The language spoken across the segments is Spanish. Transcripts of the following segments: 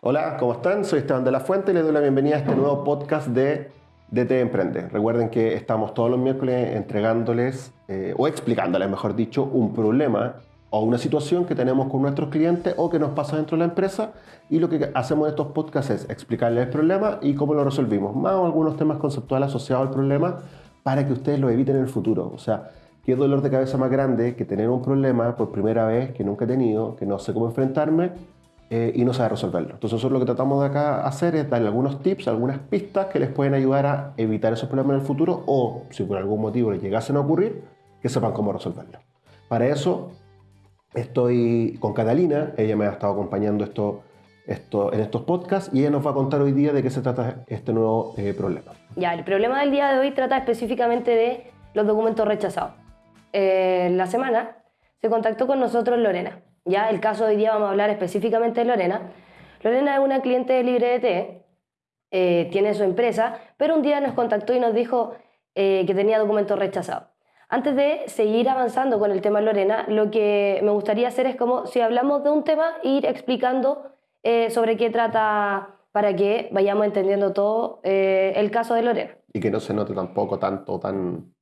Hola, ¿cómo están? Soy Esteban de la Fuente y les doy la bienvenida a este nuevo podcast de DT Emprende. Recuerden que estamos todos los miércoles entregándoles eh, o explicándoles, mejor dicho, un problema o una situación que tenemos con nuestros clientes o que nos pasa dentro de la empresa y lo que hacemos en estos podcasts es explicarles el problema y cómo lo resolvimos, más algunos temas conceptuales asociados al problema para que ustedes lo eviten en el futuro. O sea, qué dolor de cabeza más grande que tener un problema por primera vez que nunca he tenido, que no sé cómo enfrentarme eh, y no sabe resolverlo. Entonces nosotros lo que tratamos de acá hacer es darle algunos tips, algunas pistas que les pueden ayudar a evitar esos problemas en el futuro o si por algún motivo les llegasen a ocurrir, que sepan cómo resolverlo. Para eso estoy con Catalina, ella me ha estado acompañando esto, esto, en estos podcasts y ella nos va a contar hoy día de qué se trata este nuevo eh, problema. Ya, el problema del día de hoy trata específicamente de los documentos rechazados. Eh, la semana se contactó con nosotros Lorena. Ya el caso de hoy día vamos a hablar específicamente de Lorena. Lorena es una cliente de LibreDT, eh, tiene su empresa, pero un día nos contactó y nos dijo eh, que tenía documentos rechazados. Antes de seguir avanzando con el tema Lorena, lo que me gustaría hacer es como si hablamos de un tema, ir explicando eh, sobre qué trata para que vayamos entendiendo todo el caso de Lorena. Y que no se note tampoco tanto, tan,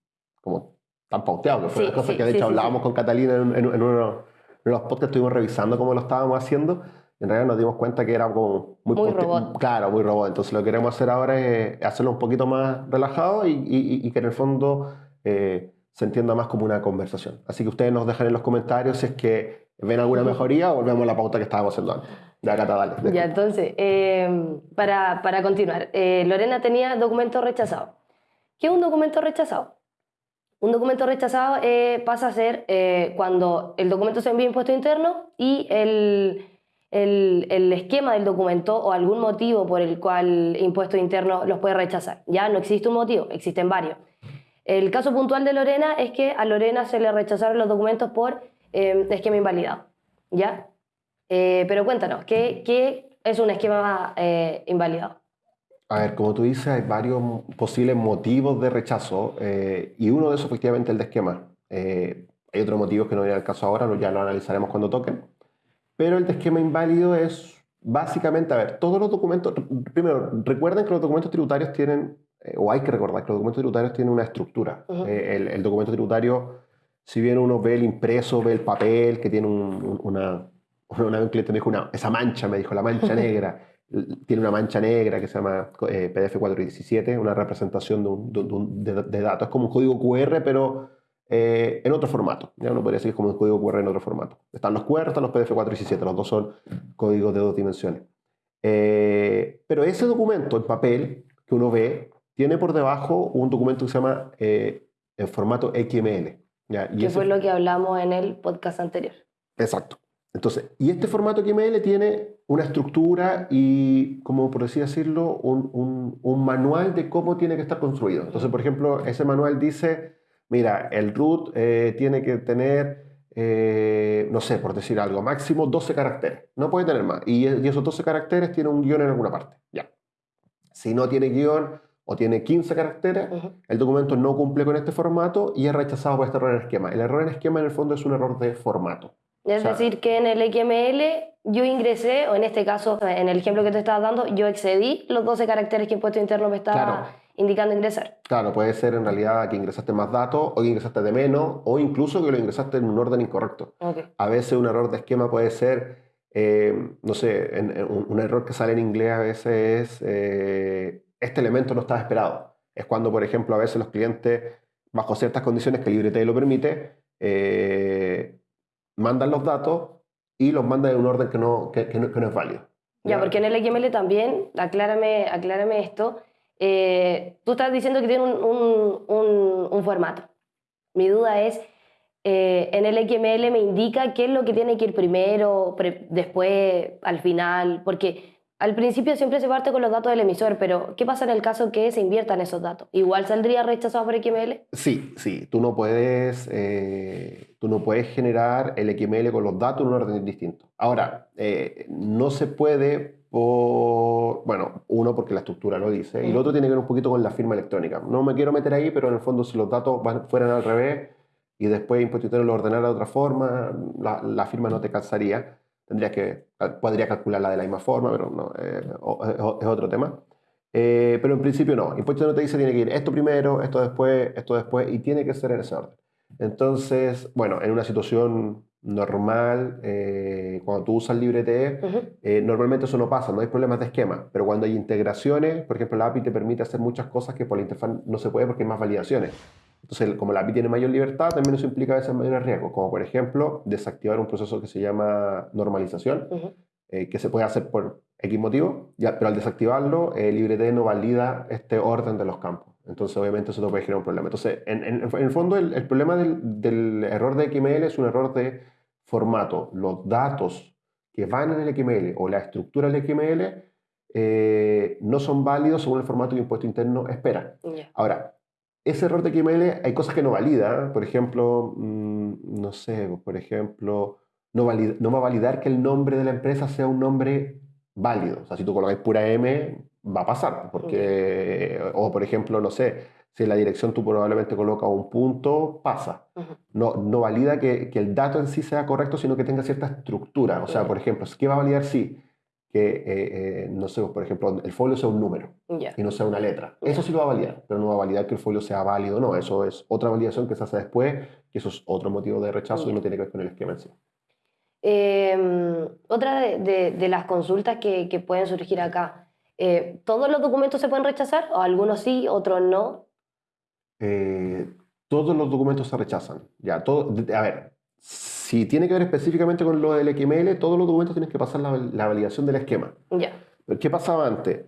como, tan pauteado, que fue Sí, una cosa sí, que de hecho sí, hablábamos con Catalina en, en- en uno los podcasts, estuvimos revisando cómo lo estábamos haciendo. y En realidad nos dimos cuenta que era como muy, Muy robot. Claro, muy robot. Entonces lo que queremos hacer ahora es hacerlo un poquito más relajado y, y- y que en el fondo eh, se entienda más como una conversación. Así que ustedes nos dejan en los comentarios si es que ven alguna mejoría o volvemos a la pauta que estábamos haciendo antes. Ya, Cata, dale. Ya, entonces, eh, para, para continuar, eh, Lorena tenía documento rechazado. ¿Qué es un documento rechazado? Un documento rechazado eh, pasa a ser eh, cuando el documento se envía a impuesto interno y el, el, el esquema del documento o algún motivo por el cual impuesto interno los puede rechazar. Ya no existe un motivo, existen varios. El caso puntual de Lorena es que a Lorena se le rechazaron los documentos por eh, esquema invalidado. ¿Ya? Pero cuéntanos, ¿qué, qué es un esquema invalidado? A ver, como tú dices, hay varios posibles motivos de rechazo eh, y uno de esos efectivamente el de esquema. Eh, hay otros motivos que no vienen al caso ahora, ya lo analizaremos cuando toquen. Pero el de esquema inválido es básicamente, a ver, todos los documentos, primero, recuerden que los documentos tributarios tienen, eh, o hay que recordar que los documentos tributarios tienen una estructura. Ujú. Eh, el, el documento tributario, si bien uno ve el impreso, ve el papel, que tiene un- un- una, una un cliente me dijo, una, esa mancha, me dijo, la mancha negra tiene una mancha negra que se llama eh, PDF 417, una representación de, un- de un- de- de datos. Es como un código QR, pero eh, en otro formato. Ya uno podría decir como un código QR en otro formato. Están los QR, están los PDF 417, los dos son códigos de dos dimensiones. Eh, pero ese documento en papel que uno ve tiene por debajo un documento que se llama eh, en formato XML. ¿ya? Y Que ese- fue lo que hablamos en el podcast anterior. Exacto. Entonces, y este formato XML tiene una estructura y, como por así decirlo, un, un- un manual de cómo tiene que estar construido. Entonces, por ejemplo, ese manual dice, mira, el root eh, tiene que tener, eh, no sé, por decir algo, máximo 12 caracteres. No puede tener más. Y, y esos 12 caracteres tienen un guion en alguna parte. Ya. Si no tiene guion o tiene 15 caracteres, el documento no cumple con este formato y es rechazado por este error en esquema. El error en esquema, en el fondo, es un error de formato. Es decir, que en el XML yo ingresé, o en este caso, en el ejemplo que te estabas dando, yo excedí los 12 caracteres que impuesto interno me estaba Claro. indicando ingresar. Claro, puede ser en realidad que ingresaste más datos o que ingresaste de menos o incluso que lo ingresaste en un orden incorrecto. A veces un error de esquema puede ser, eh, no sé, en- en un, error que sale en inglés a veces es, eh, este elemento no estaba esperado. Es cuando, por ejemplo, a veces los clientes, bajo ciertas condiciones que LibreT lo permite, eh, mandan los datos y los mandan en un orden que no, que, que no, que no es válido. Ya, porque en el XML también, aclárame, aclárame esto, eh, tú estás diciendo que tiene un, un- un- un formato. Mi duda es, eh, en el XML me indica qué es lo que tiene que ir primero, después, al final, porque al principio siempre se parte con los datos del emisor, pero ¿qué pasa en el caso que se inviertan esos datos? ¿Igual saldría rechazado por XML? Sí, sí, tú no puedes, eh, tú no puedes generar el XML con los datos en un orden distinto. Ahora, eh, no se puede por, bueno, uno porque la estructura lo dice, y el otro tiene que ver un poquito con la firma electrónica. No me quiero meter ahí, pero en el fondo si los datos van- fueran al revés y después Impuesto Interno lo ordenara de otra forma, la, la firma no te calzaría. Tendrías que, podría calcularla de la misma forma, pero no, eh, es otro tema. Eh, pero en principio no. Impuesto no te dice tiene que ir esto primero, esto después, esto después, y tiene que ser en ese orden. Entonces, bueno, en una situación normal, eh, cuando tú usas LibreTE, uh normalmente eso no pasa, no hay problemas de esquema, pero cuando hay integraciones, por ejemplo, la API te permite hacer muchas cosas que por la interfaz no se puede porque hay más validaciones. Entonces, como la API tiene mayor libertad, también eso implica a veces mayores riesgos, como por ejemplo desactivar un proceso que se llama normalización, eh, que se puede hacer por X motivo, ya, pero al desactivarlo, el LibreT no valida este orden de los campos. Entonces, obviamente, eso te puede generar un problema. Entonces, en, en, el fondo, el, problema del, del, error de XML es un error de formato. Los datos que van en el XML o la estructura del XML eh, no son válidos según el formato que impuesto interno espera. Ahora, ese error de XML hay cosas que no valida. Por ejemplo, mm, no sé, por ejemplo, no, valida, no va a validar que el nombre de la empresa sea un nombre válido. O sea, si tú colocas pura M, va a pasar. Porque, o por ejemplo, no sé, si en la dirección tú probablemente colocas un punto, pasa. no, no valida que, que, el dato en sí sea correcto, sino que tenga cierta estructura. O sea, por ejemplo, ¿qué va a validar si? Que, eh, eh, no sé, por ejemplo, el folio sea un número y no sea una letra. Eso sí lo va a validar, pero no va a validar que el folio sea válido no. Eso es otra validación que se hace después, que eso es otro motivo de rechazo y no tiene que ver con el esquema en sí. Em, otra de, las consultas que, pueden surgir acá, eh, ¿todos los documentos se pueden rechazar? ¿O algunos sí, otros no? Todos los documentos se rechazan. Ya, todo, a ver, si tiene que ver específicamente con lo del XML, todos los documentos tienen que pasar la, validación del esquema. Ya. ¿Qué pasaba antes?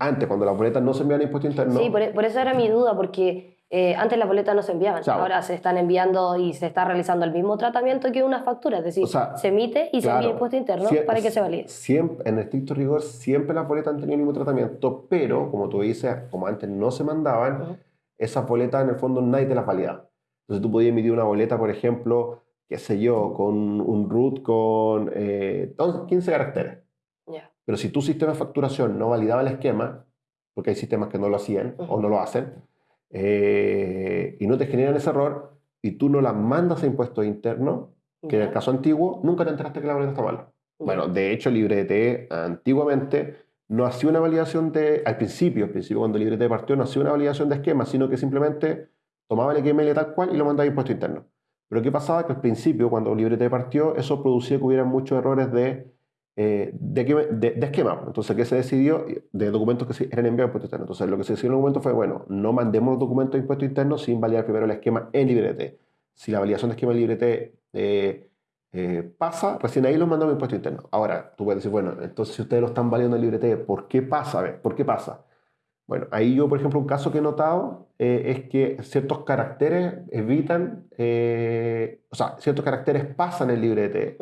Antes, cuando las boletas no se enviaban a impuesto interno. Sí, por, por, eso era mi duda, porque eh, antes las boletas no se enviaban, ahora se están enviando y se está realizando el mismo tratamiento que una factura, es decir, se emite y se envía impuesto interno para que se valide. Siempre, en estricto rigor, siempre las boletas han tenido el mismo tratamiento, pero como tú dices, como antes no se mandaban, esas boletas en el fondo nadie te las valida. Entonces tú podías emitir una boleta, por ejemplo, qué sé yo, con un root con 15 eh, caracteres. Pero si tu sistema de facturación no validaba el esquema, porque hay sistemas que no lo hacían o no lo hacen, eh, y no te generan ese error y tú no la mandas a impuestos internos, que en el caso antiguo nunca te enteraste que la boleta está mala. Bueno, de hecho, LibreT antiguamente no hacía una validación de, al principio, al principio cuando LibreT partió, no hacía una validación de esquema, sino que simplemente tomaba el XML tal cual y lo mandaba a impuesto interno. Pero ¿qué pasaba? Que al principio, cuando LibreT partió, eso producía que hubiera muchos errores de eh, de, esquema. Entonces, ¿qué se decidió? De documentos que eran enviados a impuesto interno. Entonces, lo que se decidió en el momento fue, bueno, no mandemos los documentos de impuesto interno sin validar primero el esquema en LibreT. Si la validación de esquema en LibreT eh, eh, pasa, recién ahí los mandamos a impuesto interno. Ahora, tú puedes decir, bueno, entonces si ustedes lo están validando en LibreT, ¿por qué pasa? ver, ¿Por qué pasa? Bueno, ahí yo, por ejemplo, un caso que he notado es que ciertos caracteres evitan, o sea, ciertos caracteres pasan en LibreT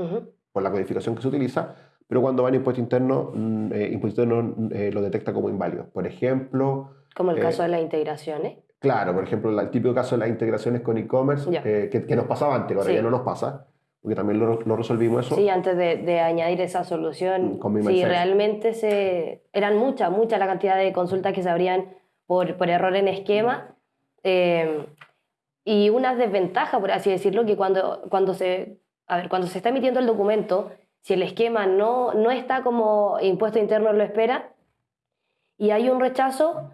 por la codificación que se utiliza, pero cuando van a impuesto interno, mm, eh, impuesto interno mm, eh, lo detecta como inválido. Por ejemplo... Como el caso eh, de las integraciones. Claro, por ejemplo, el típico caso de las integraciones con e-commerce, que, nos pasaba antes, ahora ya no nos pasa, porque también lo, resolvimos eso. Sí, antes de, añadir esa solución, mm, sí, realmente se, eran muchas, muchas la cantidad de consultas que se abrían por, por error en esquema. y una desventaja, por así decirlo, que cuando, cuando, se, a ver, cuando se está emitiendo el documento, si el esquema no, no está como impuesto interno lo espera y hay un rechazo,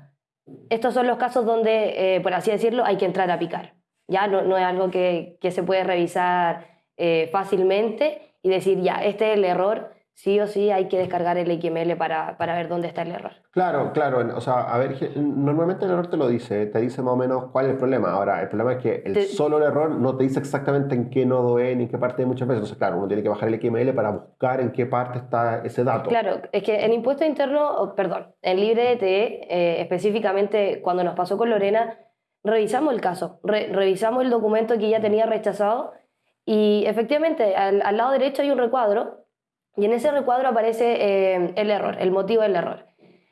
estos son los casos donde, eh, por así decirlo, hay que entrar a picar. Ya no, no es algo que, que, se puede revisar eh, fácilmente y decir, ya, este es el error, sí o sí hay que descargar el XML para, para, ver dónde está el error. Claro, claro. O sea, a ver, normalmente el error te lo dice, te dice más o menos cuál es el problema. Ahora, el problema es que el solo el error no te dice exactamente en qué nodo es ni en qué parte muchas veces. Entonces, claro, uno tiene que bajar el XML para buscar en qué parte está ese dato. Claro, es que en impuesto interno, perdón, en LibreDT, eh, específicamente cuando nos pasó con Lorena, revisamos el caso, revisamos el documento que ya tenía rechazado y efectivamente al, al lado derecho hay un recuadro y en ese recuadro aparece eh, el error, el motivo del error.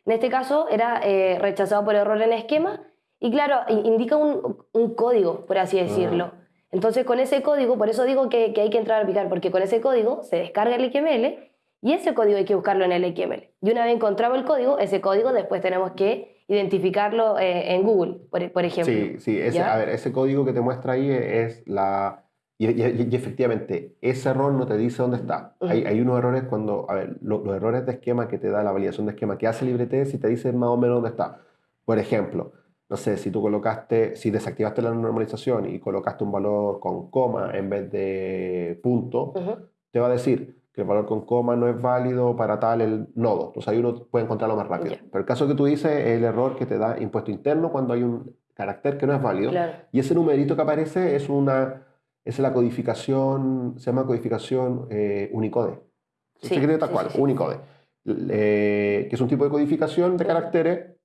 En este caso era eh, rechazado por error en esquema y claro, indica un, un código, por así decirlo. Ah. Entonces con ese código, por eso digo que, que, hay que entrar a picar, porque con ese código se descarga el XML y ese código hay que buscarlo en el XML. Y una vez encontrado el código, ese código después tenemos que identificarlo eh, en Google, por, por, ejemplo. Sí, sí, ese, a ver, ese código que te muestra ahí es la Y, y, efectivamente, ese error no te dice dónde está. hay, hay, unos errores cuando, a ver, los errores de esquema que te da la validación de esquema que hace LibreT, si te dice más o menos dónde está. Por ejemplo, no sé, si tú colocaste, si desactivaste la normalización y colocaste un valor con coma en vez de punto, te va a decir que el valor con coma no es válido para tal el nodo. Entonces ahí uno puede encontrarlo más rápido. Pero el caso que tú dices es el error que te da impuesto interno cuando hay un carácter que no es válido. Y ese numerito que aparece es una es la codificación, se llama codificación eh, Unicode. Sí, se tal cual, Unicode. Eh, que es un tipo de codificación de caracteres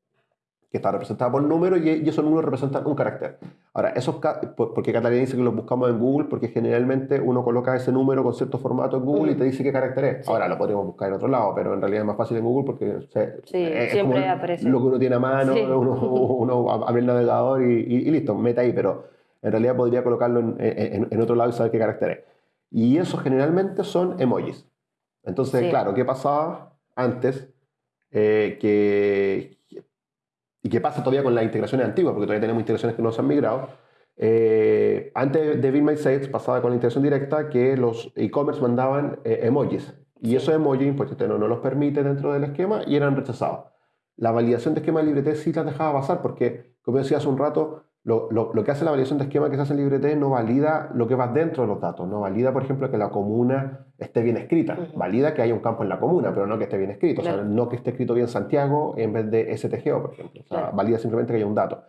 que está representada por números y, y esos números representan un carácter. Ahora, esos, porque Catalina dice que los buscamos en Google, porque generalmente uno coloca ese número con cierto formato en Google y te dice qué carácter es. Ahora, lo podemos buscar en otro lado, pero en realidad es más fácil en Google porque es siempre aparece. lo que uno tiene a mano, uno, uno, abre el navegador y, y, listo, mete ahí, pero en realidad podría colocarlo en, otro lado y saber qué carácter es. Y esos generalmente son emojis. Entonces, claro, ¿qué pasaba antes? Eh, que, y qué pasa todavía con las integraciones antiguas, porque todavía tenemos integraciones que no se han migrado. Eh, antes de Be My Sales pasaba con la integración directa que los e-commerce mandaban eh, emojis. Y esos emojis, pues usted no, no los permite dentro del esquema y eran rechazados. La validación de esquema de LibreT sí las dejaba pasar porque, como decía hace un rato, lo, lo, que hace la validación de esquema que se hace en LibreT no valida lo que va dentro de los datos, no valida, por ejemplo, que la comuna esté bien escrita, valida que haya un campo en la comuna, pero no que esté bien escrito, o sea, no que esté escrito bien Santiago en vez de STGO, por ejemplo, o sea, valida simplemente que haya un dato.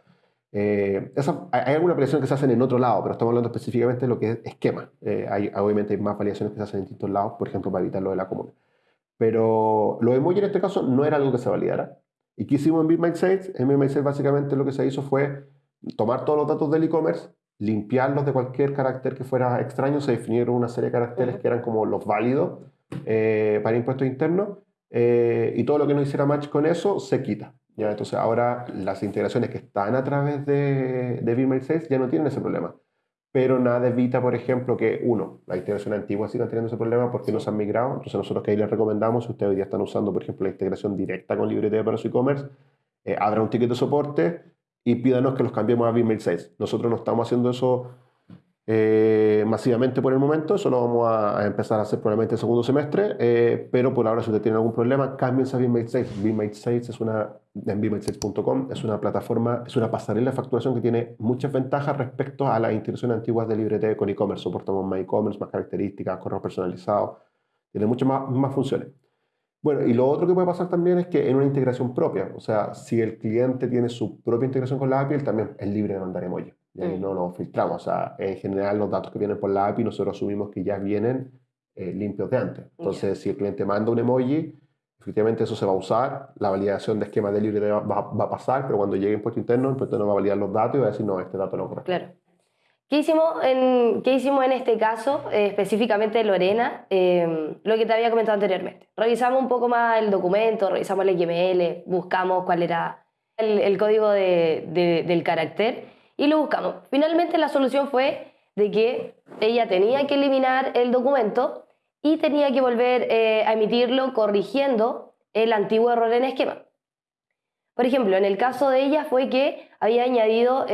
Eh, hay alguna validación que se hacen en otro lado, pero estamos hablando específicamente de lo que es esquema. Eh, hay, obviamente hay más validaciones que se hacen en distintos lados, por ejemplo, para evitar lo de la comuna. Pero lo emoji en este caso no era algo que se validara. ¿Y qué hicimos en BitMySales? En BitMySales básicamente lo que se hizo fue tomar todos los datos del e-commerce, limpiarlos de cualquier carácter que fuera extraño, se definieron una serie de caracteres que eran como los válidos eh, para impuestos internos, eh, y todo lo que no hiciera match con eso se quita. ¿ya? Entonces ahora las integraciones que están a través de, de 6 ya no tienen ese problema. Pero nada evita, por ejemplo, que uno, la integración antigua siga teniendo ese problema porque no se han migrado. Entonces nosotros que ahí les recomendamos, si ustedes día están usando, por ejemplo, la integración directa con LibreT para su e-commerce, eh, un ticket de soporte, y pídanos que los cambiemos a BIM 6. Nosotros no estamos haciendo eso eh, masivamente por el momento, eso lo vamos a, empezar a hacer probablemente el segundo semestre, eh, pero por ahora si usted tiene algún problema, cámbiense a BIM 6. BIM 6 es una, en BIM6.com es una plataforma, es una pasarela de facturación que tiene muchas ventajas respecto a las instituciones antiguas de LibreT con e-commerce. Soportamos más e-commerce, más características, correos personalizados, tiene muchas más, más funciones. Bueno, y lo otro que puede pasar también es que en una integración propia, o sea, si el cliente tiene su propia integración con la API, él también es libre de mandar emoji. Y ahí mm. no lo filtramos. O sea, en general los datos que vienen por la API nosotros asumimos que ya vienen eh, limpios de antes. Entonces, si el cliente manda un emoji, efectivamente eso se va a usar, la validación de esquema de libre va, va, a pasar, pero cuando llegue impuesto interno, el impuesto no va a validar los datos y va a decir, no, este dato no corresponde. Claro. ¿Qué hicimos en, ¿qué hicimos en este caso, eh, específicamente Lorena? Eh, lo que te había comentado anteriormente. Revisamos un poco más el documento, revisamos el XML, buscamos cuál era el, código de, del carácter y lo buscamos. Finalmente la solución fue de que ella tenía que eliminar el documento y tenía que volver eh, a emitirlo corrigiendo el antiguo error en esquema. Por ejemplo, en el caso de ella fue que había añadido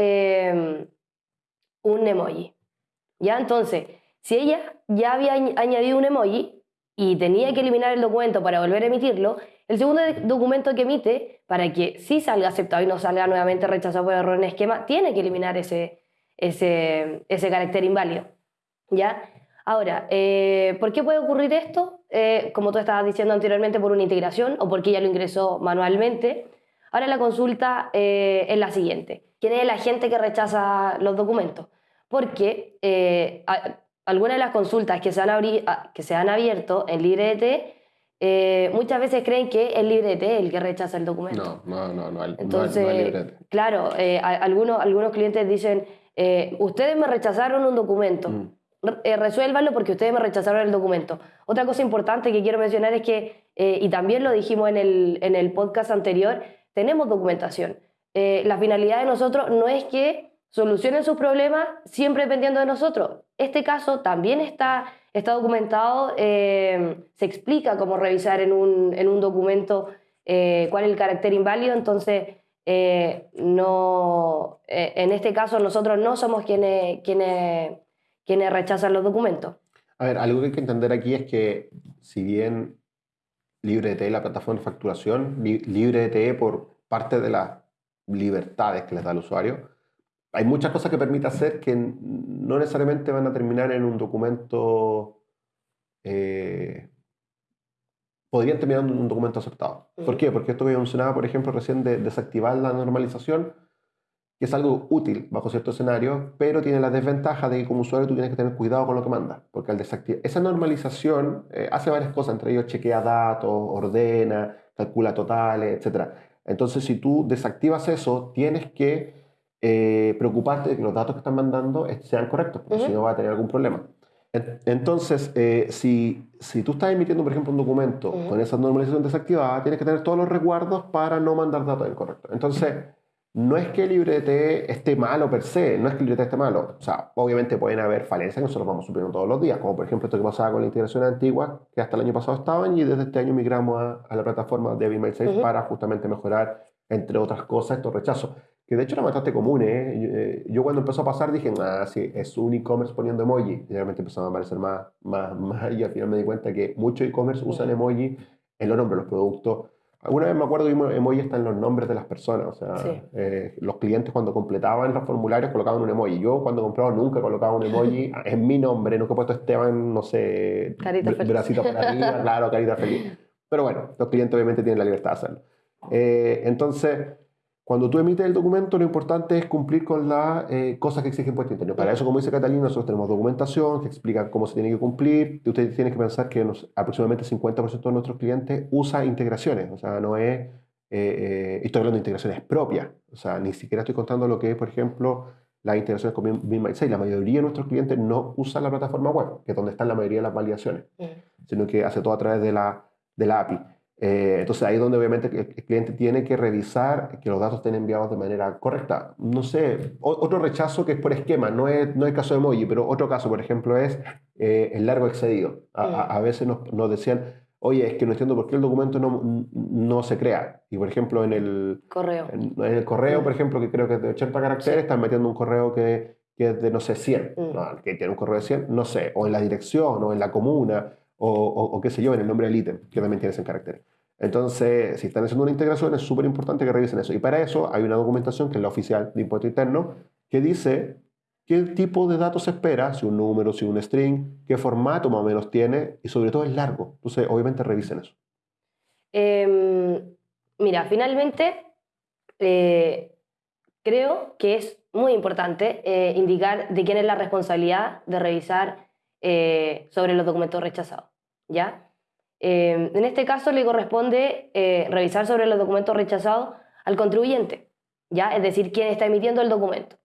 un emoji. ¿Ya? Entonces, si ella ya había añadido un emoji y tenía que eliminar el documento para volver a emitirlo, el segundo documento que emite, para que sí salga aceptado y no salga nuevamente rechazado por error en esquema, tiene que eliminar ese, ese, ese carácter inválido. ¿Ya? Ahora, eh, ¿por qué puede ocurrir esto? Eh, como tú estabas diciendo anteriormente, por una integración o porque ella lo ingresó manualmente. Ahora la consulta eh, es la siguiente. ¿Quién es la gente que rechaza los documentos? Porque eh, algunas de las consultas que se han, que se han abierto en LibreT eh, muchas veces creen que es LibreT el que rechaza el documento. No, no, no, no, Entonces, Claro, eh, algunos, algunos clientes dicen, eh, ustedes me rechazaron un documento. Mm. resuélvanlo porque ustedes me rechazaron el documento. Otra cosa importante que quiero mencionar es que, y también lo dijimos en el, en el podcast anterior, tenemos documentación. la finalidad de nosotros no es que solucionen sus problemas siempre dependiendo de nosotros. Este caso también está, está documentado, eh, se explica cómo revisar en un, en un documento eh, cuál es el carácter inválido, entonces eh, no, en este caso nosotros no somos quienes, quienes, quienes rechazan los documentos. A ver, algo que hay que entender aquí es que si bien LibreDT, la plataforma de facturación, LibreDT por parte de las libertades que les da el usuario, hay muchas cosas que permite hacer que no necesariamente van a terminar en un documento, eh, podrían terminar en un documento aceptado. ¿Por qué? Porque esto que mencionaba, por ejemplo, recién de desactivar la normalización, que es algo útil bajo cierto escenario, pero tiene la desventaja de que como usuario tú tienes que tener cuidado con lo que mandas, porque al desactivar esa normalización eh, hace varias cosas, entre ellos chequea datos, ordena, calcula totales, etc. Entonces, si tú desactivas eso, tienes que eh, preocuparte de que los datos que están mandando sean correctos, porque si no va a tener algún problema. Entonces, eh, si, si tú estás emitiendo, por ejemplo, un documento con esa normalización desactivada, tienes que tener todos los resguardos para no mandar datos incorrectos. Entonces, no es que LibreT esté malo per se, no es que LibreT esté malo. O sea, obviamente pueden haber falencias que nosotros vamos supliendo todos los días, como por ejemplo esto que pasaba con la integración antigua, que hasta el año pasado estaban y desde este año migramos a, la plataforma de Bimail 6 para justamente mejorar, entre otras cosas, estos rechazos que de hecho era bastante común. ¿eh? ¿eh? Yo, cuando empezó a pasar dije, ah, sí, es un e-commerce poniendo emoji. Y realmente empezaron a aparecer más, más, más, y al final me di cuenta que muchos e-commerce usan emoji en los nombres de los productos. Alguna vez me acuerdo que emoji está en los nombres de las personas. O sea, eh, los clientes cuando completaban los formularios colocaban un emoji. Yo cuando compraba nunca colocaba un emoji en mi nombre. Nunca he puesto Esteban, no sé, carita feliz. bracito para arriba, claro, carita feliz. Pero bueno, los clientes obviamente tienen la libertad de hacerlo. Eh, entonces cuando tú emites el documento, lo importante es cumplir con las eh, cosas que exige Impuesto Interno. Para eso, como dice Catalina, nosotros tenemos documentación que explica cómo se tiene que cumplir. Y ustedes tienen que pensar que aproximadamente 50% de nuestros clientes usa integraciones. O sea, no es... Eh, eh, estoy hablando de integraciones propias. O sea, ni siquiera estoy contando lo que es, por ejemplo, las integraciones con BIM6. La mayoría de nuestros clientes no usan la plataforma web, que es donde están la mayoría de las validaciones, sino que hace todo a través de la, de la API. Eh, entonces ahí es donde obviamente el cliente tiene que revisar que los datos estén enviados de manera correcta. No sé, otro rechazo que es por esquema, no es, no es el caso de emoji, pero otro caso, por ejemplo, es eh, el largo excedido. A, veces nos, nos, decían, oye, es que no entiendo por qué el documento no, no se crea. Y por ejemplo, en el correo, en, el correo por ejemplo, que creo que es de 80 caracteres, están metiendo un correo que, que es de, no sé, 100, mm. que tiene un correo de 100, no sé, o en la dirección, o en la comuna o, o, qué sé yo, en el nombre del ítem, que también tiene ese carácter. Entonces, si están haciendo una integración, es súper importante que revisen eso. Y para eso hay una documentación, que es la oficial de impuesto interno, que dice qué tipo de datos se espera, si un número, si un string, qué formato más o menos tiene, y sobre todo es largo. Entonces, obviamente revisen eso. Em, mira, finalmente, eh, creo que es muy importante eh, indicar de quién es la responsabilidad de revisar eh, sobre los documentos rechazados, ¿ya? Eh, en este caso le corresponde eh, revisar sobre los documentos rechazados al contribuyente, ¿ya? Es decir, quién está emitiendo el documento.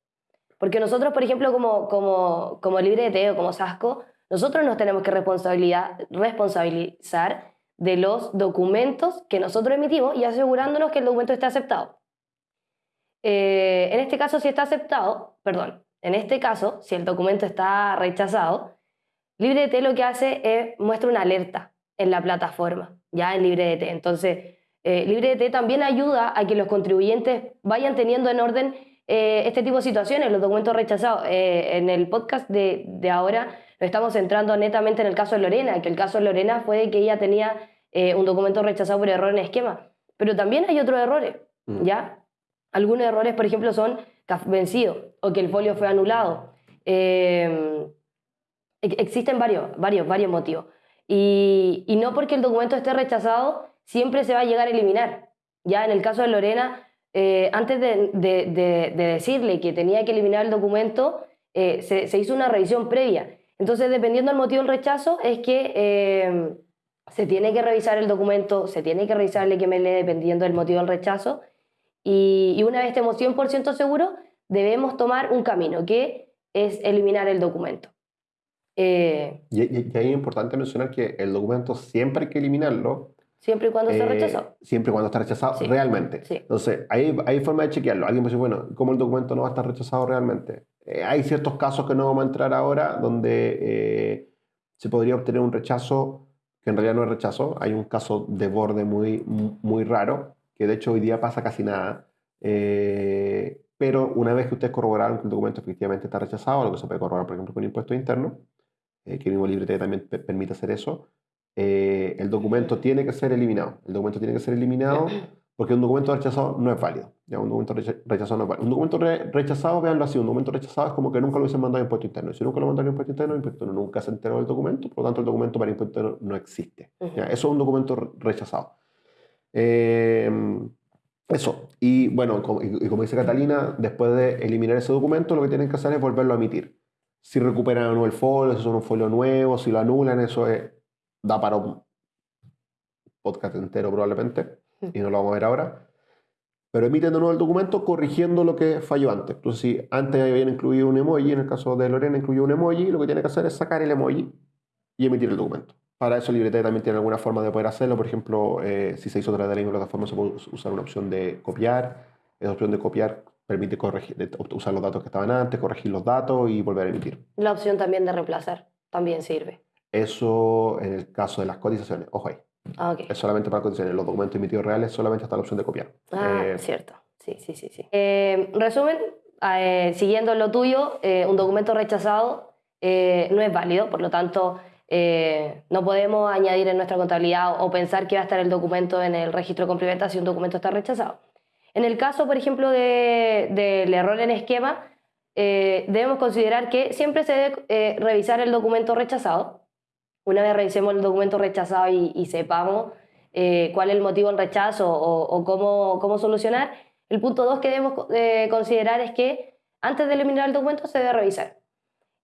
Porque nosotros, por ejemplo, como, como, como Librete o como SASCO, nosotros nos tenemos que responsabilizar de los documentos que nosotros emitimos y asegurándonos que el documento esté aceptado. en este caso, si está aceptado, perdón, en este caso, si el documento está rechazado, LibreT lo que hace es muestra una alerta en la plataforma, ya en LibreDT. Entonces, eh, LibreDT también ayuda a que los contribuyentes vayan teniendo en orden eh, este tipo de situaciones, los documentos rechazados. Eh, en el podcast de, de, ahora nos estamos centrando netamente en el caso de Lorena, que el caso de Lorena fue de que ella tenía eh, un documento rechazado por error en esquema. Pero también hay otros errores, mm. ¿ya? Algunos errores, por ejemplo, son vencido o que el folio fue anulado. Existen varios, varios, varios motivos. Y, no porque el documento esté rechazado, siempre se va a llegar a eliminar. Ya en el caso de Lorena, eh, antes de, decirle que tenía que eliminar el documento, eh, se, hizo una revisión previa. Entonces, dependiendo del motivo del rechazo, es que eh, se tiene que revisar el documento, se tiene que revisar el XML dependiendo del motivo del rechazo. Y, y una vez estemos 100% seguros, debemos tomar un camino, que es eliminar el documento. Eh, y, ahí es importante mencionar que el documento siempre hay que eliminarlo. Siempre y cuando esté eh, rechazado. Siempre y cuando está rechazado realmente. Entonces, hay, hay forma de chequearlo. Alguien puede decir, bueno, ¿cómo el documento no va a estar rechazado realmente? Eh, hay ciertos casos que no vamos a entrar ahora donde se podría obtener un rechazo que en realidad no es rechazo. Hay un caso de borde muy, muy raro, que de hecho hoy día pasa casi nada. pero una vez que ustedes corroboraron que el documento efectivamente está rechazado, lo que se puede corroborar, por ejemplo, con impuestos internos, eh, que el mismo librete también permite hacer eso, eh, el documento tiene que ser eliminado. El documento tiene que ser eliminado porque un documento rechazado no es válido. ¿ya? Un documento rechazado no es válido. Un documento rechazado, véanlo así, un documento rechazado es como que nunca lo hubiesen mandado a impuesto interno. Y si nunca lo mandaron a impuesto interno, el impuesto interno nunca se enteró del documento, por lo tanto el documento para impuesto interno no existe. ¿ya? Eso es un documento rechazado. Eh, eso. Y bueno, y, como dice Catalina, después de eliminar ese documento, lo que tienen que hacer es volverlo a emitir. Si recuperan el folio, si son un folio nuevo, si lo anulan, eso da para un podcast entero probablemente y no lo vamos a ver ahora. Pero emiten de nuevo el documento corrigiendo lo que falló antes. Entonces, si antes habían incluido un emoji, en el caso de Lorena incluyó un emoji, lo que tiene que hacer es sacar el emoji y emitir el documento. Para eso Librete también tiene alguna forma de poder hacerlo. Por ejemplo, eh, si se hizo a través de la misma plataforma, se puede usar una opción de copiar. Esa opción de copiar permite corregir, usar los datos que estaban antes, corregir los datos y volver a emitir. La opción también de reemplazar también sirve. Eso en el caso de las cotizaciones. Ojo ahí. Ah, es solamente para condiciones. Los documentos emitidos reales solamente está la opción de copiar. Ah, eh, cierto. Sí, sí, sí. sí. Eh, resumen, eh, siguiendo lo tuyo, un documento rechazado no es válido, por lo tanto, no podemos añadir en nuestra contabilidad o, pensar que va a estar el documento en el registro de complementa si un documento está rechazado. En el caso, por ejemplo, del de, error en esquema, debemos considerar que siempre se debe revisar el documento rechazado una vez revisemos el documento rechazado y, sepamos eh, cuál es el motivo del rechazo o, cómo, cómo, solucionar, el punto dos que debemos eh, considerar es que antes de eliminar el documento se debe revisar.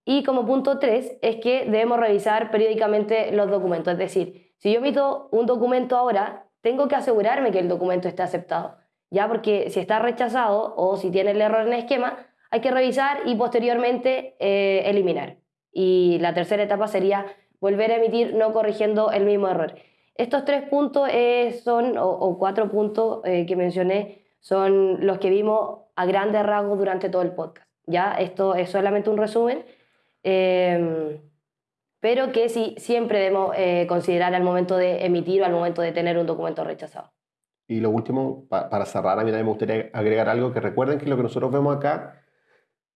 Y como punto tres es que debemos revisar periódicamente los documentos. Es decir, si yo emito un documento ahora, tengo que asegurarme que el documento esté aceptado. Ya porque si está rechazado o si tiene el error en el esquema, hay que revisar y posteriormente eh, eliminar. Y la tercera etapa sería volver a emitir no corrigiendo el mismo error. Estos tres puntos eh, son, o, cuatro puntos eh, que mencioné, son los que vimos a grandes rasgos durante todo el podcast. Ya, esto es solamente un resumen, em, pero que sí, siempre debemos eh, considerar al momento de emitir o al momento de tener un documento rechazado. Y lo último, para cerrar, a mí también me gustaría agregar algo que recuerden que lo que nosotros vemos acá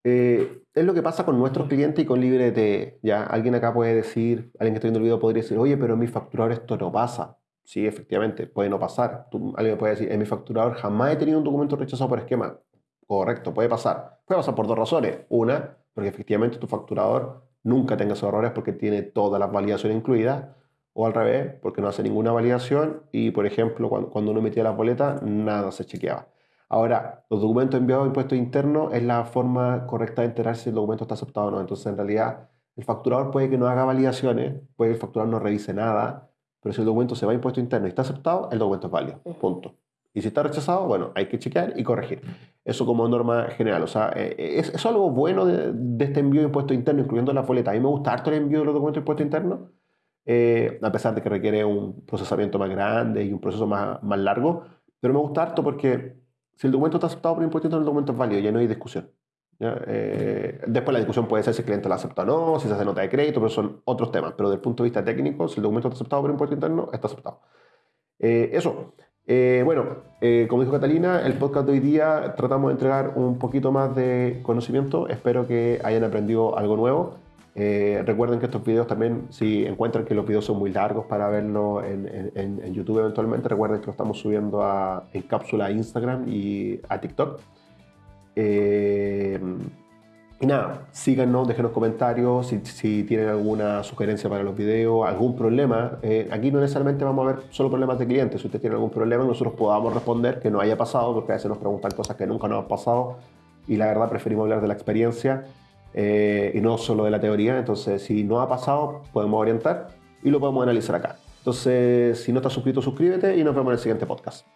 eh, es lo que pasa con nuestros clientes y con LibreT. Ya alguien acá puede decir, alguien que está viendo el video podría decir, oye, pero en mi facturador esto no pasa. Sí, efectivamente, puede no pasar. alguien puede decir, en mi facturador jamás he tenido un documento rechazado por esquema. Correcto, puede pasar. Puede pasar por dos razones. Una, porque efectivamente tu facturador nunca tenga esos errores porque tiene todas las validaciones incluidas. O al revés, porque no hace ninguna validación y, por ejemplo, cuando, cuando uno emitía las boletas, nada se chequeaba. Ahora, los documentos enviados a impuestos internos es la forma correcta de enterarse si el documento está aceptado o no. Entonces, en realidad, el facturador puede que no haga validaciones, puede que el facturador no revise nada, pero si el documento se va a impuesto interno y está aceptado, el documento es válido. Punto. Y si está rechazado, bueno, hay que chequear y corregir. Eso como norma general. O sea, eh, eh, es, es algo bueno de, este envío de impuesto interno, incluyendo la boleta. A mí me gusta harto el envío de los documentos de impuesto interno, eh, a pesar de que requiere un procesamiento más grande y un proceso más, más largo. Pero me gusta harto porque si el documento está aceptado por interno, el documento es válido, ya no hay discusión. Eh, después la discusión puede ser si el cliente lo acepta o no, si se hace nota de crédito, pero son otros temas. Pero desde el punto de vista técnico, si el documento está aceptado por impuesto interno, está aceptado. Eh, eso. Eh, bueno, como dijo Catalina, el podcast de hoy día tratamos de entregar un poquito más de conocimiento. Espero que hayan aprendido algo nuevo. Eh, recuerden que estos videos también, si encuentran que los videos son muy largos para verlo en, YouTube eventualmente, recuerden que lo estamos subiendo a, en cápsula a Instagram y a TikTok. Eh, y nada, síganos, déjenos comentarios si, tienen alguna sugerencia para los videos, algún problema. Eh, aquí no necesariamente vamos a ver solo problemas de clientes. Si ustedes tienen algún problema, nosotros podamos responder que no haya pasado, porque a veces nos preguntan cosas que nunca nos han pasado y la verdad preferimos hablar de la experiencia eh, y no solo de la teoría. Entonces, si no ha pasado, podemos orientar y lo podemos analizar acá. Entonces, si no estás suscrito, suscríbete y nos vemos en el siguiente podcast.